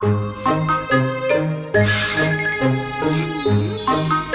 啊！呀。